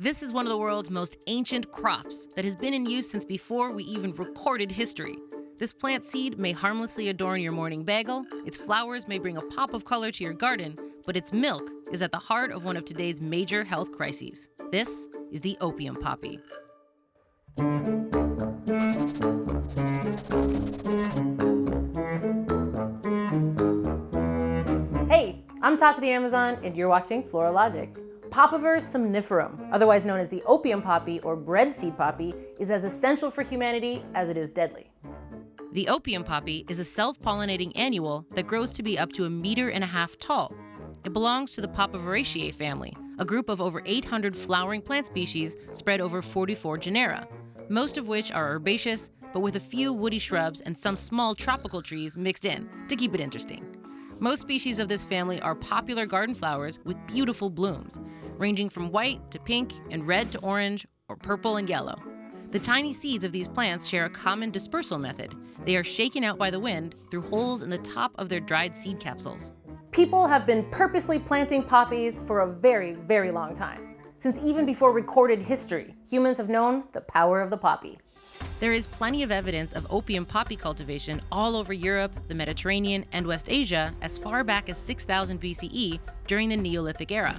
This is one of the world's most ancient crops that has been in use since before we even recorded history. This plant seed may harmlessly adorn your morning bagel, its flowers may bring a pop of color to your garden, but its milk is at the heart of one of today's major health crises. This is the opium poppy. Hey, I'm Tasha the Amazon, and you're watching Floralogic. Papaver somniferum, otherwise known as the opium poppy or bread seed poppy, is as essential for humanity as it is deadly. The opium poppy is a self-pollinating annual that grows to be up to a meter and a half tall. It belongs to the Papaveraceae family, a group of over 800 flowering plant species spread over 44 genera, most of which are herbaceous, but with a few woody shrubs and some small tropical trees mixed in to keep it interesting. Most species of this family are popular garden flowers with beautiful blooms, ranging from white to pink and red to orange or purple and yellow. The tiny seeds of these plants share a common dispersal method. They are shaken out by the wind through holes in the top of their dried seed capsules. People have been purposely planting poppies for a very, very long time. Since even before recorded history, humans have known the power of the poppy. There is plenty of evidence of opium poppy cultivation all over Europe, the Mediterranean, and West Asia as far back as 6000 BCE during the Neolithic era.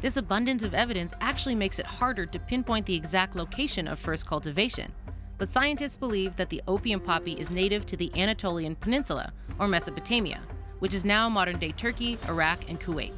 This abundance of evidence actually makes it harder to pinpoint the exact location of first cultivation. But scientists believe that the opium poppy is native to the Anatolian Peninsula, or Mesopotamia, which is now modern day Turkey, Iraq, and Kuwait.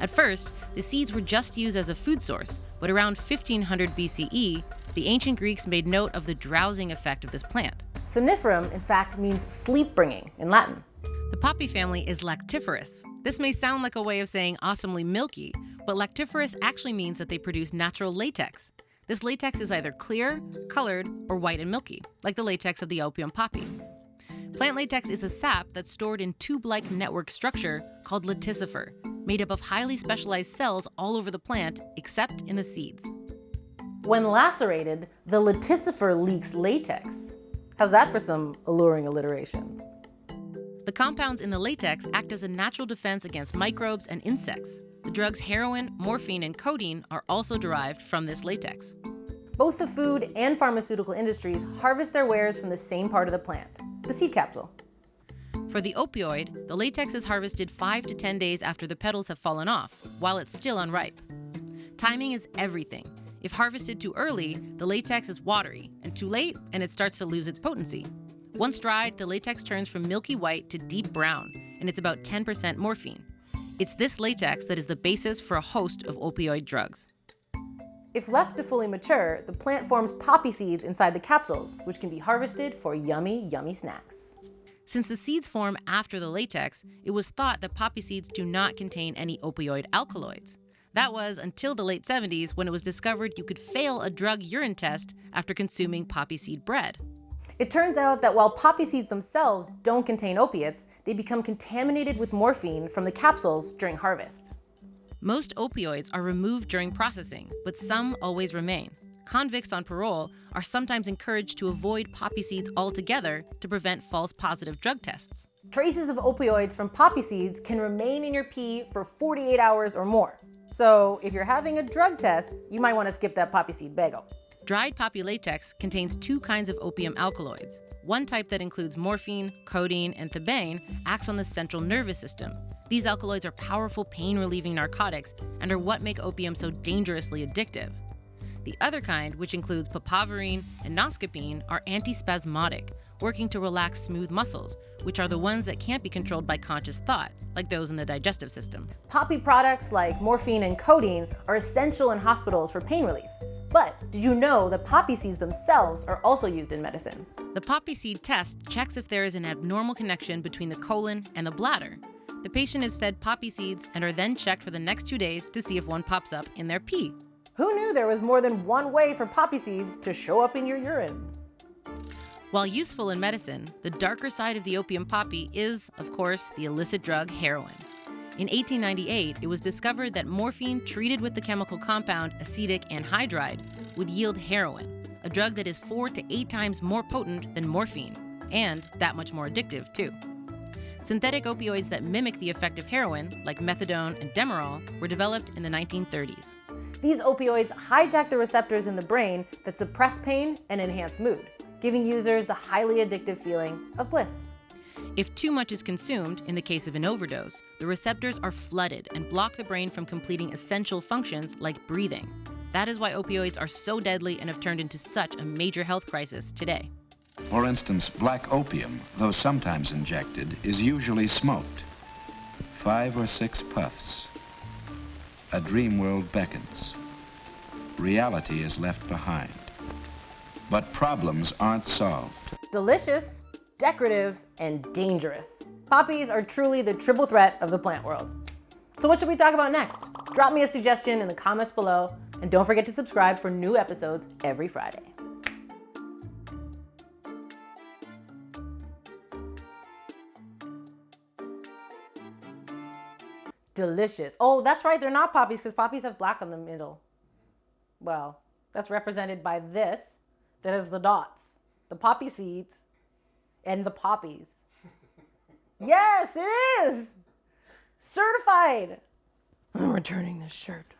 At first, the seeds were just used as a food source, but around 1500 BCE, the ancient Greeks made note of the drowsing effect of this plant. Somniferum, in fact, means sleep bringing in Latin. The poppy family is lactiferous. This may sound like a way of saying awesomely milky, but lactiferous actually means that they produce natural latex. This latex is either clear, colored, or white and milky, like the latex of the opium poppy. Plant latex is a sap that's stored in tube-like network structure called laticifer, made up of highly specialized cells all over the plant, except in the seeds. When lacerated, the laticifer leaks latex. How's that for some alluring alliteration? The compounds in the latex act as a natural defense against microbes and insects. The drugs heroin, morphine, and codeine are also derived from this latex. Both the food and pharmaceutical industries harvest their wares from the same part of the plant, the seed capsule. For the opioid, the latex is harvested 5 to 10 days after the petals have fallen off, while it's still unripe. Timing is everything. If harvested too early, the latex is watery, and too late, and it starts to lose its potency. Once dried, the latex turns from milky white to deep brown, and it's about 10% morphine. It's this latex that is the basis for a host of opioid drugs. If left to fully mature, the plant forms poppy seeds inside the capsules, which can be harvested for yummy, yummy snacks. Since the seeds form after the latex, it was thought that poppy seeds do not contain any opioid alkaloids. That was until the late 70s when it was discovered you could fail a drug urine test after consuming poppy seed bread. It turns out that while poppy seeds themselves don't contain opiates, they become contaminated with morphine from the capsules during harvest. Most opioids are removed during processing, but some always remain. Convicts on parole are sometimes encouraged to avoid poppy seeds altogether to prevent false positive drug tests. Traces of opioids from poppy seeds can remain in your pee for 48 hours or more. So if you're having a drug test, you might want to skip that poppy seed bagel. Dried poppy latex contains two kinds of opium alkaloids. One type that includes morphine, codeine, and thebaine acts on the central nervous system. These alkaloids are powerful pain-relieving narcotics and are what make opium so dangerously addictive. The other kind, which includes papaverine and noscapine, are antispasmodic, working to relax smooth muscles, which are the ones that can't be controlled by conscious thought, like those in the digestive system. Poppy products like morphine and codeine are essential in hospitals for pain relief. But did you know that poppy seeds themselves are also used in medicine? The poppy seed test checks if there is an abnormal connection between the colon and the bladder. The patient is fed poppy seeds and are then checked for the next two days to see if one pops up in their pee. Who knew there was more than one way for poppy seeds to show up in your urine? While useful in medicine, the darker side of the opium poppy is, of course, the illicit drug heroin. In 1898, it was discovered that morphine treated with the chemical compound acetic anhydride would yield heroin, a drug that is four to eight times more potent than morphine, and that much more addictive, too. Synthetic opioids that mimic the effect of heroin, like methadone and Demerol, were developed in the 1930s. These opioids hijack the receptors in the brain that suppress pain and enhance mood, giving users the highly addictive feeling of bliss. If too much is consumed, in the case of an overdose, the receptors are flooded and block the brain from completing essential functions like breathing. That is why opioids are so deadly and have turned into such a major health crisis today. For instance, black opium, though sometimes injected, is usually smoked. Five or six puffs. A dream world beckons. Reality is left behind. But problems aren't solved. Delicious, decorative, and dangerous. Poppies are truly the triple threat of the plant world. So what should we talk about next? Drop me a suggestion in the comments below, and don't forget to subscribe for new episodes every Friday. Delicious. Oh, that's right, they're not poppies because poppies have black on the middle. Well, that's represented by this that has the dots, the poppy seeds, and the poppies. yes, it is! Certified! I'm returning this shirt.